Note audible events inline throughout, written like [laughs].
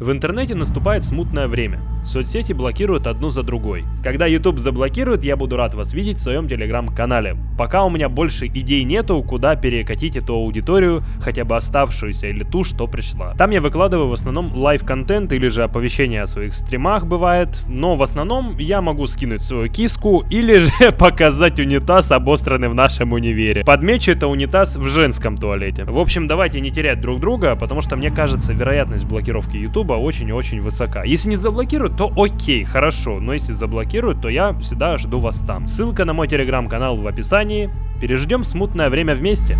В интернете наступает смутное время. Соцсети блокируют одну за другой. Когда YouTube заблокирует, я буду рад вас видеть в своем телеграм-канале. Пока у меня больше идей нету, куда перекатить эту аудиторию, хотя бы оставшуюся или ту, что пришла. Там я выкладываю в основном live -контент или же оповещения о своих стримах бывает, но в основном я могу скинуть свою киску или же [laughs] показать унитаз обосранный в нашем универе. Подмечу это унитаз в женском туалете. В общем, давайте не терять друг друга, потому что мне кажется, вероятность блокировки YouTube очень и очень высока. Если не заблокируют, то окей, хорошо, но если заблокируют, то я всегда жду вас там. Ссылка на мой телеграм-канал в описании. Переждем смутное время вместе.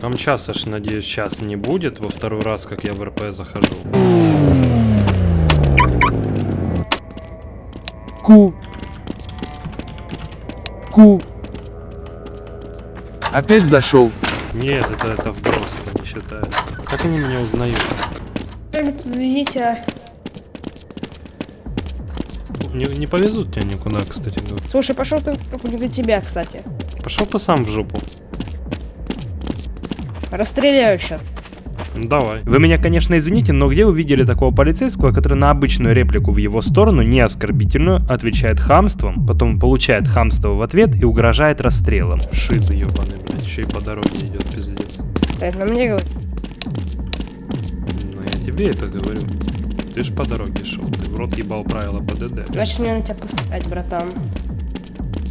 Там час, аж надеюсь, час не будет, во второй раз, как я в РП захожу. Ку. Ку. Опять зашел. Нет, это, это вброс, это не считается. Как они меня узнают? Везите. Не, не повезут тебя никуда, кстати говоря. Слушай, пошел ты не до тебя, кстати. Пошел ты сам в жопу. Расстреляю сейчас. Ну, Давай. Вы меня, конечно, извините, но где вы видели такого полицейского, который на обычную реплику в его сторону, не оскорбительную, отвечает хамством, потом получает хамство в ответ и угрожает расстрелом? Шиза ебаный, блядь, еще и по дороге идет, пиздец. Это на мне говорит. Ну, я тебе это говорю. Ты ж по дороге шел, ты в рот ебал правила ПДД. Значит, мне на тебя посылать, братан.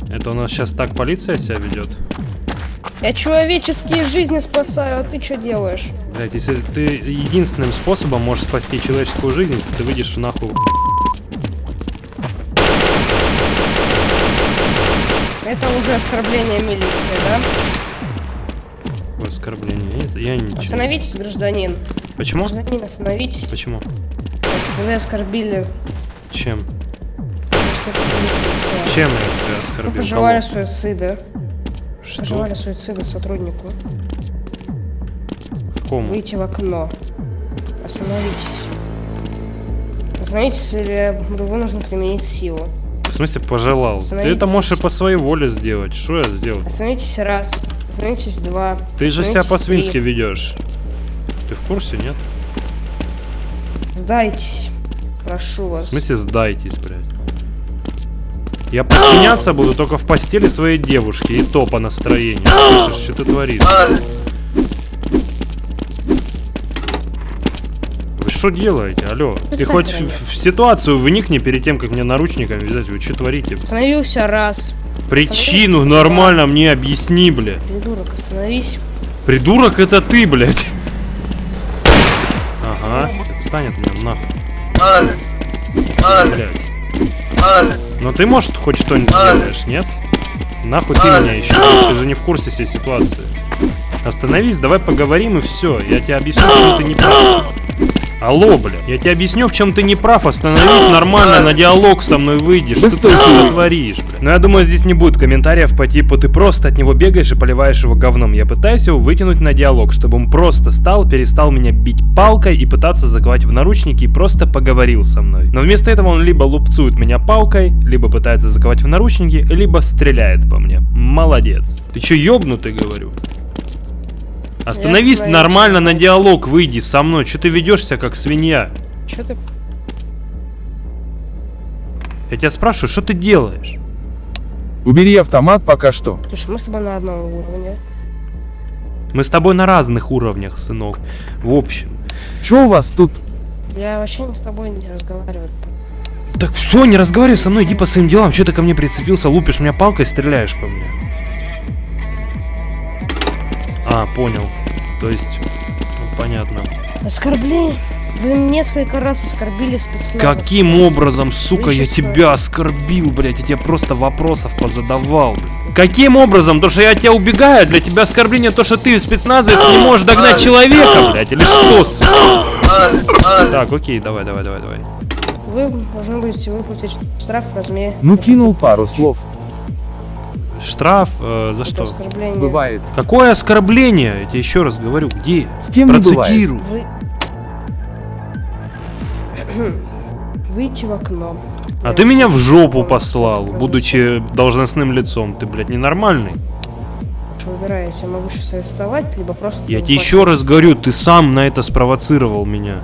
Это у нас сейчас так полиция себя ведет? Я человеческие жизни спасаю, а ты что делаешь? Блять, если ты единственным способом можешь спасти человеческую жизнь, если ты выйдешь нахуй. Это уже оскорбление милиции, да? Оскорбление. Нет, я ничего. Остановитесь, гражданин. Почему? Гражданин, остановитесь. Почему? Вы оскорбили. Чем? оскорбили. Чем я тебя Вы оскорбил? пожелали Кого? суицида. Что? Пожелали суицида сотруднику. Кому? Выйти в окно. Остановитесь. Остановитесь, или вынужден применить силу. В смысле пожелал? Ты это можешь и по своей воле сделать. Что я сделал? Остановитесь раз. Остановитесь два. Ты же себя по-свински ведешь. Ты в курсе, нет? Сдайтесь. Прошу В вас. смысле сдайтесь, блядь. Я подчиняться буду только в постели своей девушки, и то по настроению. Слышишь, что ты творишь? Вы что делаете, алло? Ты так хоть в, в ситуацию вникни перед тем, как мне наручниками вязать. Вы что творите? Остановился раз. Причину Остановитесь, нормально мне объясни, бля. Придурок, остановись. Придурок это ты, блядь. Ага, отстань от меня, нахуй. Блядь. Но ты, может, хоть что-нибудь сделаешь, нет? Нахуй ты меня еще, ты же не в курсе всей ситуации. Остановись, давай поговорим и все. Я тебе объясню, чем ты не прав. Алло, бля, я тебе объясню, в чем ты не прав. Остановись нормально, на диалог со мной выйдешь. Что ты творишь, бля? Но я думаю, здесь не будет комментариев по типу ты просто от него бегаешь и поливаешь его говном. Я пытаюсь его вытянуть на диалог, чтобы он просто стал, перестал меня бить палкой и пытаться заковать в наручники и просто поговорил со мной. Но вместо этого он либо лупцует меня палкой, либо пытается заковать в наручники, либо стреляет по мне. Молодец. Ты чё, ёбнутый, говорю? Остановись нормально на диалог, выйди со мной. Че ты ведешься как свинья? Че ты? Я тебя спрашиваю, что ты делаешь? Убери автомат пока что. Слушай, мы с тобой на одном уровне. Мы с тобой на разных уровнях, сынок. В общем. Чё у вас тут? Я вообще не с тобой не разговариваю. Так все, не разговаривай со мной, иди по своим делам. Че ты ко мне прицепился, лупишь меня палкой, стреляешь по мне? А, понял. То есть, ну, понятно. Оскорбление. Вы несколько раз оскорбили спецназ. Каким образом, сука, я тебя оскорбил, блядь? Я тебе просто вопросов позадавал, блядь. Каким образом? То, что я от тебя убегаю, для тебя оскорбление то, что ты спецназовец не можешь догнать человека, блядь, или что, сука? Так, окей, давай, давай, давай, давай. Вы должны будете выплатить штраф в размере. Ну кинул пару слов. Штраф э, за Это что? оскорбление. Бывает. Какое оскорбление? Я тебе еще раз говорю, где? С кем. Процитируй. Вы... [coughs] Выйти в окно. А ты меня в жопу послал, будучи должностным лицом. Ты, блядь, ненормальный. Выбирайте, я могу сейчас арестовать, либо просто... Я тебе еще раз говорю, ты сам на это спровоцировал меня.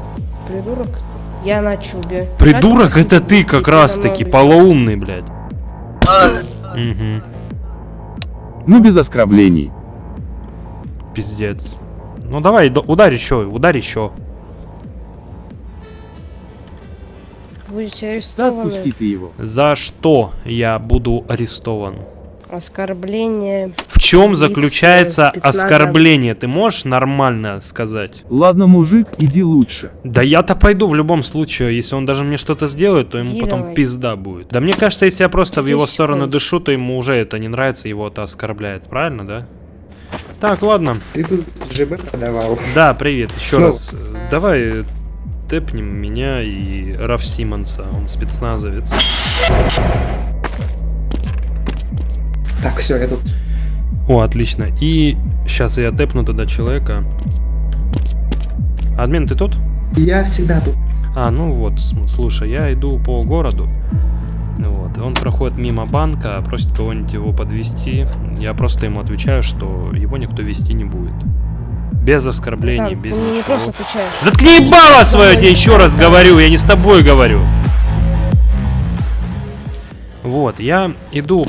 Придурок. Я начал бе. Придурок это ты как раз таки, полоумный, блядь. Угу, Ну без оскорблений. пиздец. Ну давай, ударь еще, ударь еще. Будете Да арестованы. отпусти ты его. За что я буду арестован? Оскорбление. В чем заключается э, оскорбление? Ты можешь нормально сказать? Ладно, мужик, иди лучше. Да я-то пойду в любом случае. Если он даже мне что-то сделает, то ему Иди потом давай. пизда будет. Да мне кажется, если я просто в Иди его секунду. сторону дышу, то ему уже это не нравится, его это оскорбляет. Правильно, да? Так, ладно. Ты тут ЖБ продавал. Да, привет, еще Снова. раз. Давай тэпнем меня и Раф Симонса, он спецназовец. Так, все, я тут. О, отлично. И сейчас я тэпну тогда человека. Админ, ты тут? Я всегда тут. А, ну вот, слушай, я иду по городу. Вот, он проходит мимо банка, просит кого-нибудь его подвести. Я просто ему отвечаю, что его никто вести не будет. Без оскорблений, Да, без ты мне не ничего. просто отвечаешь. Заткни ебало свое, я тебе еще раз говорю, я не с тобой говорю. Вот, я иду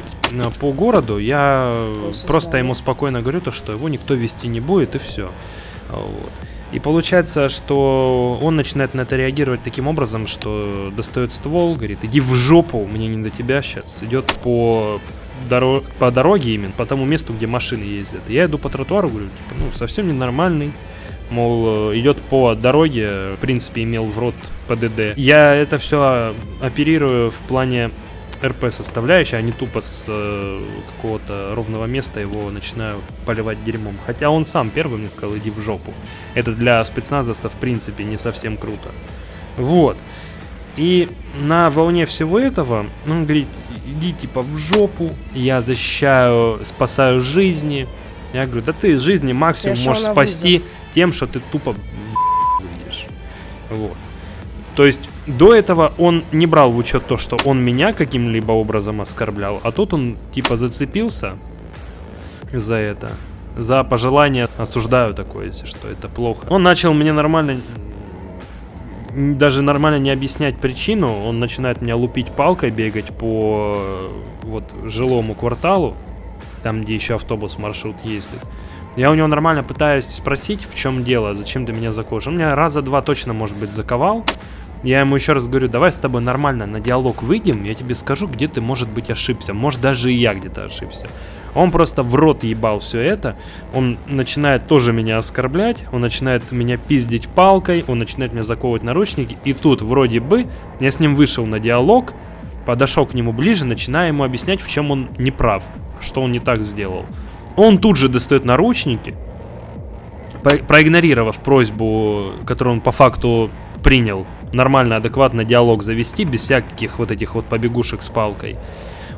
по городу, я Просто просто знаю. ему спокойно говорю то, что его никто вести не будет и все. Вот. И получается, что он начинает на это реагировать таким образом, что достает ствол, говорит, иди в жопу, мне не до тебя сейчас. Идет по, доро- по дороге именно, по тому месту, где машины ездят. Я иду по тротуару, говорю, типа, ну, совсем ненормальный. Мол, э, идет по дороге, в принципе, имел в рот ПДД. Я это все оперирую в плане РП составляющей, а не тупо с э, какого-то ровного места его начинаю поливать дерьмом. Хотя он сам первый мне сказал, иди в жопу. Это для спецназовца, в принципе, не совсем круто. Вот. И на волне всего этого он говорит, иди типа в жопу, я защищаю, спасаю жизни. Я говорю, да ты из жизни максимум Я можешь спасти тем, что ты тупо выглядишь. Вот. То есть до этого он не брал в учет то, что он меня каким-либо образом оскорблял, а тут он типа зацепился за это. За пожелание осуждаю такое, если что, это плохо. Он начал мне нормально даже нормально не объяснять причину, он начинает меня лупить палкой, бегать по вот жилому кварталу, там, где еще автобус маршрут ездит. Я у него нормально пытаюсь спросить, в чем дело, зачем ты меня заковываешь. Он меня раза два точно, может быть, заковал. Я ему еще раз говорю, давай с тобой нормально на диалог выйдем, я тебе скажу, где ты, может быть, ошибся. Может, даже и я где-то ошибся. Он просто в рот ебал все это. Он начинает тоже меня оскорблять. Он начинает меня пиздить палкой. Он начинает меня заковывать наручники. И тут вроде бы я с ним вышел на диалог. Подошел к нему ближе, начиная ему объяснять, в чем он не прав. Что он не так сделал. Он тут же достает наручники. про- Проигнорировав просьбу, которую он по факту принял, нормально, адекватно диалог завести, без всяких вот этих вот побегушек с палкой.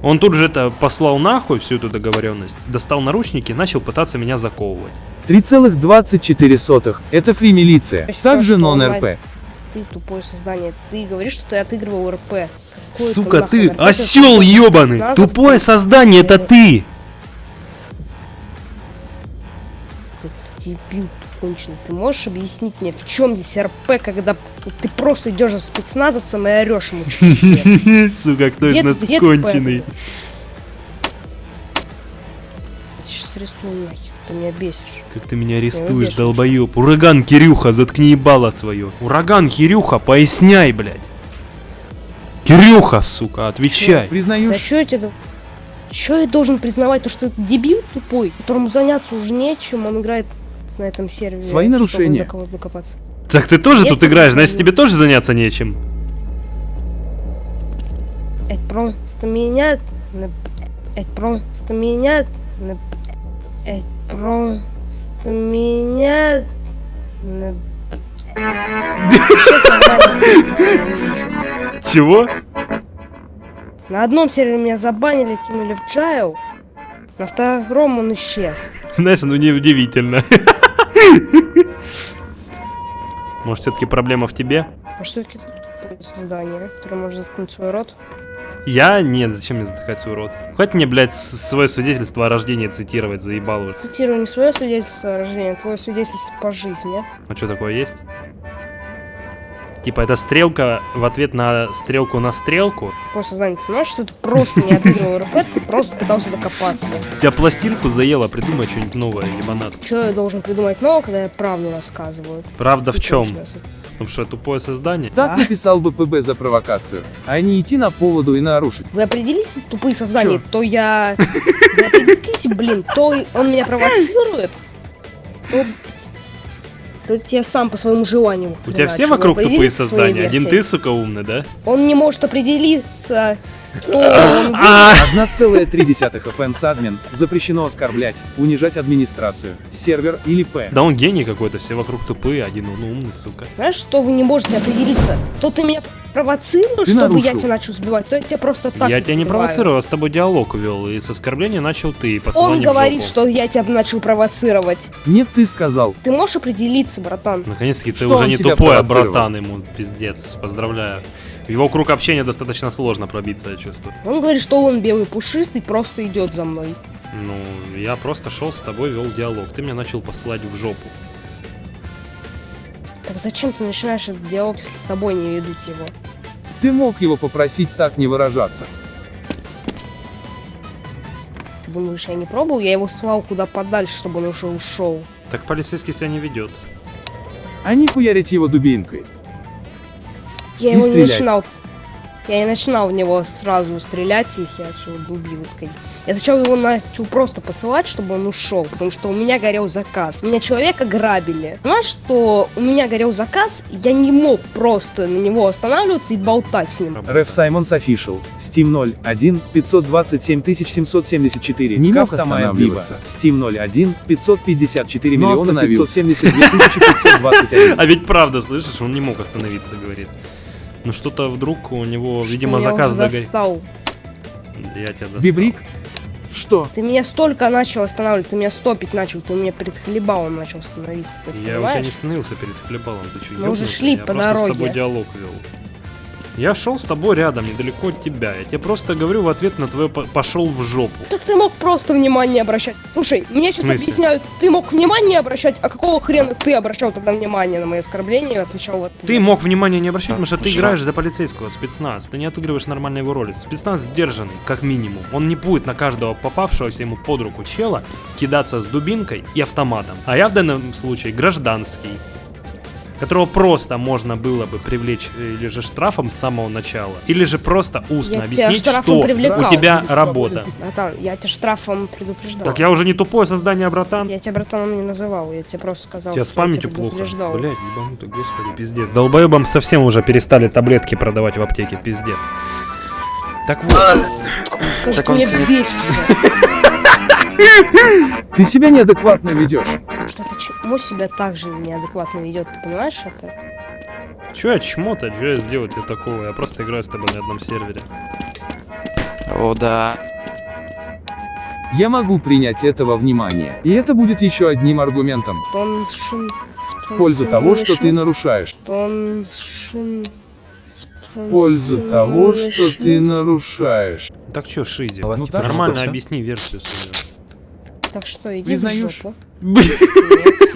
Он тут же это послал нахуй, всю эту договоренность, достал наручники и начал пытаться меня заковывать. 3,24. Это фри милиция. То есть Также нон-РП. Ты тупое создание. Ты говоришь, что ты отыгрывал РП. Какой это Сука, ты РП? осел ебаный! Тупое создание, это ты! Дебил ты конченый. Ты можешь объяснить мне, в чем здесь РП, когда ты просто идешь за спецназовцем и орешь ему? [laughs] Сука, кто из нас конченый? Я сейчас рисую нахер, ты меня бесишь. Как ты меня арестуешь, долбоеб. Ураган Кирюха, заткни ебало свое. Ураган Кирюха, поясняй, блядь. Кирюха, сука, отвечай. Да Признаешь? чё я тебе... Чё я должен признавать, то, что это дебил тупой, которому заняться уже нечем, он играет на этом сервере. Свои чтобы нарушения. до кого-то докопаться. Так ты тоже Нет, тут играешь, значит тебе тоже заняться нечем. Это просто меня... на- Это просто меня... Это просто меня... Чего? На одном сервере меня забанили, кинули в джайл, на втором он исчез. Знаешь, ну неудивительно. Может, все-таки проблема в тебе? Может, все-таки тут тупое создание, которое может заткнуть свой рот? Я? Нет, зачем мне задыхаться, урод? Хоть мне, блядь, свое свидетельство о рождении цитировать, заебал уже. Цитирую не свое свидетельство о рождении, а твое свидетельство по жизни. А что такое есть? Типа это стрелка в ответ на стрелку на стрелку. Твое сознание, ты понимаешь, что ты просто не отыгрывал РП, ты просто пытался докопаться. Тебя пластинку заело, придумай что-нибудь новое, ебанат. Что я должен придумать нового, когда я правду рассказываю? Правда в чем? Потому что тупое создание. Так написал бы ПБ за провокацию, а не идти на поводу и нарушить. Вы определитесь, тупые создания, то я... Вы определитесь, блин, то он меня провоцирует, то... то я сам по своему желанию. У тебя все вокруг тупые создания, один ты, сука, умный, да? Он не может определиться, 1,3 FN админ, запрещено оскорблять, унижать администрацию, сервер или П. Да он гений какой-то, все вокруг тупые, один он умный, сука. Знаешь, что вы не можете определиться? То ты меня провоцируешь, Ты чтобы я нарушил. тебя начал сбивать, то я тебя просто так я тебя не провоцировал, я с тобой диалог вел, и с оскорбления начал ты, и Он говорит, что я тебя начал провоцировать. Нет, ты сказал. Ты можешь определиться, братан? Наконец-таки ты Что уже не тупой, а братан ему, пиздец, поздравляю. В его круг общения достаточно сложно пробиться, я чувствую. Он говорит, что он белый пушистый, просто идет за мной. Ну, я просто шел с тобой, вел диалог. Ты меня начал посылать в жопу. Так зачем ты начинаешь этот диалог, если с тобой не ведут его? Ты мог его попросить так не выражаться. Ты думаешь, я не пробовал? Я его слал куда подальше, чтобы он уже ушел. Так полицейский себя не ведет. А не хуярить его дубинкой. Я И его не стрелять. начинал. Я не начинал в него сразу стрелять и херачил дубинкой. Я сначала его начал просто посылать, чтобы он ушел, потому что у меня горел заказ. Меня человека грабили. Понимаешь, что у меня горел заказ, я не мог просто на него останавливаться и болтать с ним. Реф Саймонс Official, Steam 01, 527 774. Не мог останавливаться. Steam 01, 554 Но миллиона остановился. 572 521. [laughs] А ведь правда, слышишь, он не мог остановиться, говорит. Ну что-то вдруг у него, видимо, Что я заказ догорел. Я тебя достал. Бибрик? Что? Ты меня столько начал останавливать, ты меня стопить начал, ты меня перед хлебалом начал становиться, ты Я у тебя понимаешь? не становился перед хлебалом, ты что, Мы уже шли я по просто с дороге. тобой диалог вел. Я шел с тобой рядом, недалеко от тебя. Я тебе просто говорю в ответ на твое по- пошел в жопу. Так ты мог просто внимание обращать. Слушай, мне сейчас объясняют, ты мог внимание обращать, а какого хрена ты обращал тогда внимание на мои оскорбления и отвечал вот Ты мог внимания не обращать, потому что ты играешь за полицейского, спецназ. Ты не отыгрываешь нормально его роли. Спецназ сдержан, как минимум. Он не будет на каждого попавшегося ему под руку чела кидаться с дубинкой и автоматом. А я в данном случае гражданский которого просто можно было бы привлечь э, или же штрафом с самого начала, или же просто устно Я объяснить, что привлекал. у тебя работа. Братан, я тебя штрафом предупреждал. Так я уже не тупое создание, братан. Я тебя братаном не называл, я тебе просто сказал, У тебя с памятью плохо. Блядь, ебанутый, господи, пиздец. Долбоебам совсем уже перестали таблетки продавать в аптеке, пиздец. Так вот, Так он сидит. [laughs] Ты себя неадекватно ведешь. Что ты чему себя так же неадекватно ведет, ты понимаешь это? чё я чмо-то, чё я сделать я такого? Я просто играю с тобой на одном сервере. О, да. Я могу принять этого внимания. И это будет еще одним аргументом Тоншин... в пользу того, что ты нарушаешь. Тоншин... В пользу того, что ты нарушаешь. Так чё, Шизи? Ну, Типа, так нормально что, объясни версию свою. Так что иди Признаешь? в жопу. Нет,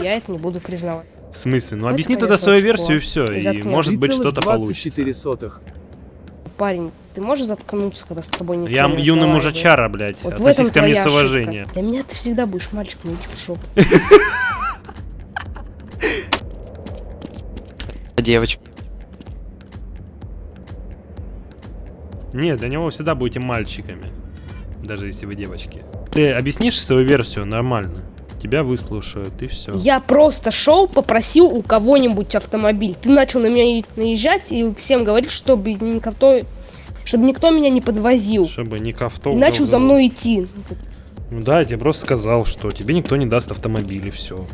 я это не буду признавать. В смысле? Ну объясни тогда свою версию и все, и может быть что-то получится. 3,24. Парень, ты можешь заткнуться, когда с тобой никто Я не юный мужичара, блядь. Вот Относись ко мне с уважением. Для меня ты всегда будешь мальчиком, иди в жопу. Девочка. Нет, для него всегда будете мальчиками. Даже если вы девочки. Ты объяснишь свою версию нормально. Тебя выслушают, и все. Я просто шел, попросил у кого-нибудь автомобиль. Ты начал на меня наезжать и всем говорить, чтобы никто, чтобы никто меня не подвозил. Чтобы не кавто. И начал за мной идти. Ну да, я тебе просто сказал, что тебе никто не даст автомобиль, и все.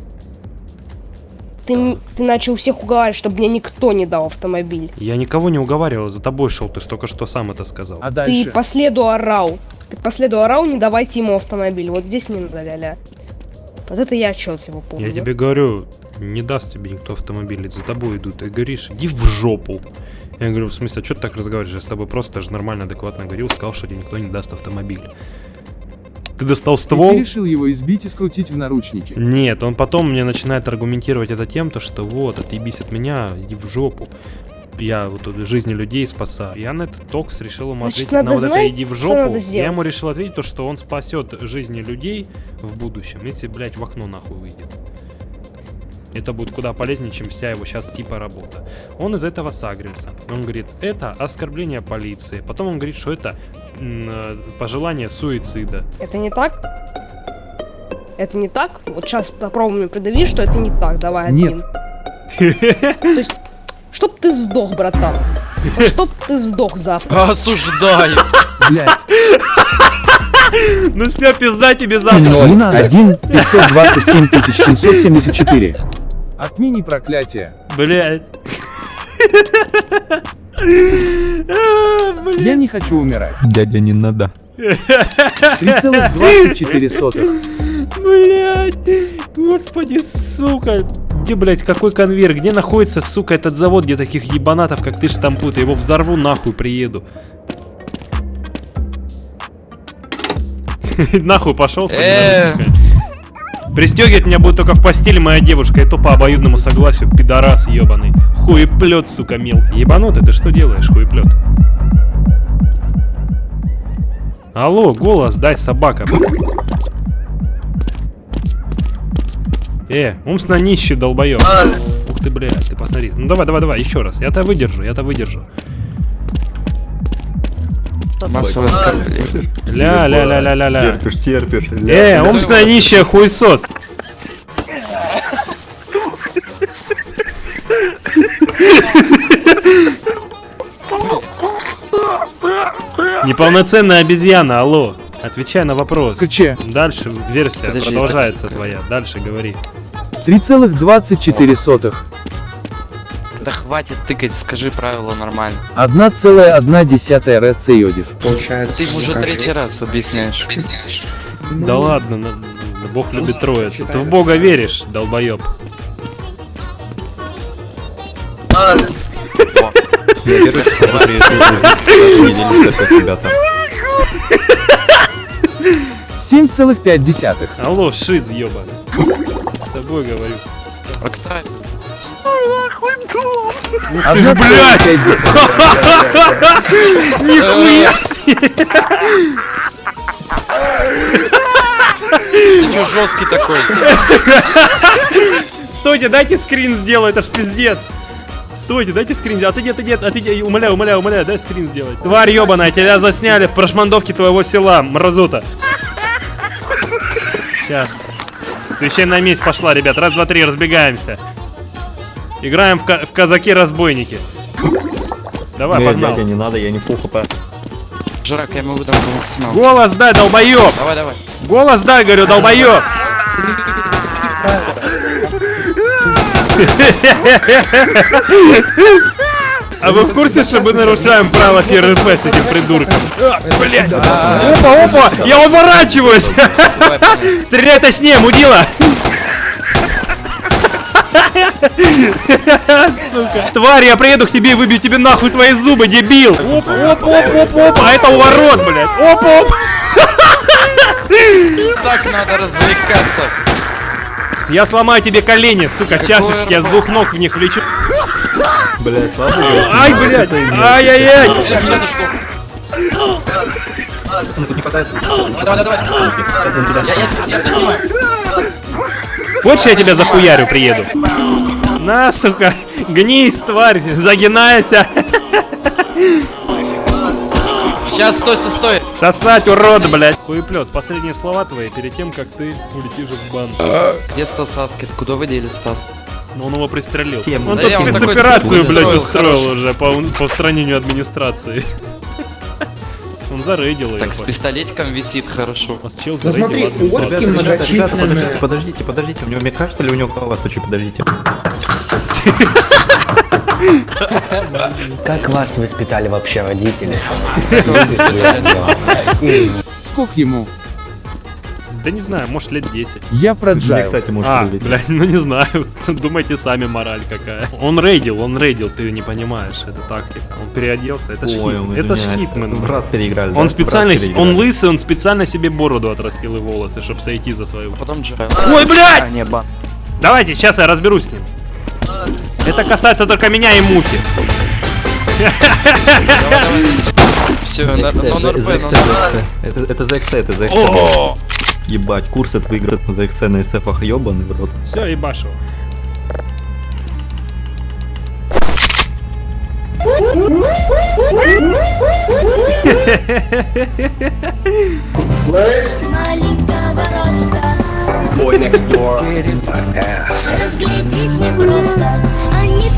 Ты, ты начал всех уговаривать, чтобы мне никто не дал автомобиль. Я никого не уговаривал, за тобой шел, ты только что сам это сказал. А Ты дальше? по следу орал. Ты по следу орал, не давайте ему автомобиль. Вот здесь не надо ля-ля. Вот это я отчетливо помню. Я тебе говорю, не даст тебе никто автомобиль, за тобой идут. Ты говоришь, иди в жопу. Я говорю, в смысле, а что ты так разговариваешь? Я с тобой просто даже нормально, адекватно говорил, сказал, что тебе никто не даст автомобиль. Ты достал И ствол? ты решил его избить и скрутить в наручники. Нет, он потом мне начинает аргументировать это тем, то, что вот, отъебись от меня, иди в жопу. Я вот тут жизни людей спасаю. Я на этот токс решил ему Значит, ответить на надо вот это знать, иди в жопу. Я ему решил ответить то, что он спасет жизни людей в будущем, если, блядь, в окно нахуй выйдет. Это будет куда полезнее, чем вся его сейчас типа работа. Он из этого сагрился. Он говорит, это оскорбление полиции. Потом он говорит, что это э, пожелание суицида. Это не так? Это не так? Вот сейчас попробуй мне придави, что это не так. Давай Нет. один. То есть, чтоб ты сдох, братан. Чтоб ты сдох завтра. Осуждаю. Блять, Ну все, пизда тебе завтра. 1 527 774. Отмени проклятие. Блядь. [laughs] Я не хочу умирать. Дядя, не надо. 3,24. Блядь. Господи, сука. Где, блядь, какой конвейер? Где находится, сука, этот завод, где таких ебанатов, как ты, штампут? Я его взорву нахуй, приеду. [laughs] Нахуй пошел, Э. Пристегивать меня будет только в постели моя девушка, и то по обоюдному согласию, пидорас ебаный. Хуеплет, сука, мел. Ебанутый, ты что делаешь, хуеплет? Алло, голос, дай, собака. Э, умственно нищий долбоёб. Ух ты, блядь, ты посмотри. Ну давай, давай, давай, еще раз. Я-то выдержу, я-то выдержу. Массовое оскорбление. Ля-ля-ля-ля-ля-ля. Терпишь, терпишь. Э, умственно нищая хуесос. Неполноценная обезьяна, алло. Отвечай на вопрос. КЧ. Дальше версия Подожди, продолжается твоя. Дальше говори. 3,24. Да хватит тыкать, скажи правила нормально. 1,1 РЦ Йодив. Получается, Ты ему уже третий раз объясняешь. Ну, Да ладно, на- на- Бог любит Ну, троицу. считай, Ты в. Бога веришь, долбоеб. Не ребята. 7,5. Алло, шиз ебаный. С тобой говорю. А ты ж, блядь! 1,5. Нихуя себе! Ты чё жесткий такой? Стойте, дайте скрин сделаю, это ж пиздец. Стойте, дайте скрин, а ты нет, нет, а ты умоляю, умоляю, умоляю, дай скрин сделать. Тварь ебаная, тебя засняли в прошмандовке твоего села, мразота. Сейчас. Священная месть пошла, ребят, раз, два, три, разбегаемся. Играем в, ка- в казаки-разбойники. Давай, Не, погнал. дядя, не надо, я не фул хп. Жрак, я ему выдам по максималу. Голос дай, долбоеб! Давай, давай. Голос дай, говорю, долбоеб! А вы в курсе, что мы нарушаем правила ФРФ с этим придурком? Блять! Опа, опа! Я уворачиваюсь! Стреляй точнее, мудила! Сука. Тварь, я приеду к тебе и выбью тебе нахуй твои зубы, дебил! Оп, оп, оп, оп, оп, а это уворот, блядь! Оп, оп! Так надо развлекаться. Я сломаю тебе колени, сука, чашечки, я с двух ног в них влечу. Бля, слава Ай, блядь! Ай-яй-яй! За что? тут не хватает. Давай, давай, давай. Я, я, я все снимаю. Хочешь, я тебя захуярю приеду? На, сука, гнись, тварь, загинайся. Сейчас, стой, стой, стой. Сосать, урод, блядь. Хуеплет, последние слова твои перед тем, как ты улетишь в бан. Где Стас Аскет? Куда вы дели, Стас? Но он его пристрелил. Тему. Он Да тут спецоперацию, блядь, устроил, устроил уже по, по устранению администрации. Он зарейдил. Так, с пистолетиком висит хорошо. У вас чел Ну смотри, у. Оски ребята, подождите, многочисленные... подождите, подождите. У него мне кажется, ли у него голова стучит, подождите. Как вас воспитали вообще родители? Сколько ему? Да не знаю, может лет 10. Я Мне, проджайл. кстати, может А, прилететь. блядь, ну не знаю. Думайте сами, мораль какая. Он рейдил, он рейдил, ты не понимаешь. Это тактика. Он переоделся, это Ой, он Это ж хитмен. Раз переиграли. да? Он В специально, он лысый, он специально себе бороду отрастил и волосы, чтобы сойти за свою. А потом Джайл. Ой, блядь! А, не, бан. Давайте, сейчас я разберусь с ним. Это касается только меня и Мухи. Все, за на XC, Это XC, это за XC. Ебать, курс это выиграть на XC на SF ебаный в рот. Все, и башево. маленького роста Разглядеть непросто, а не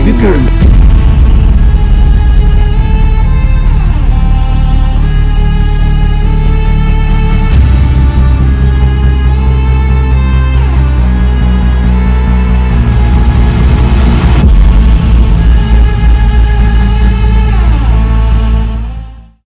такая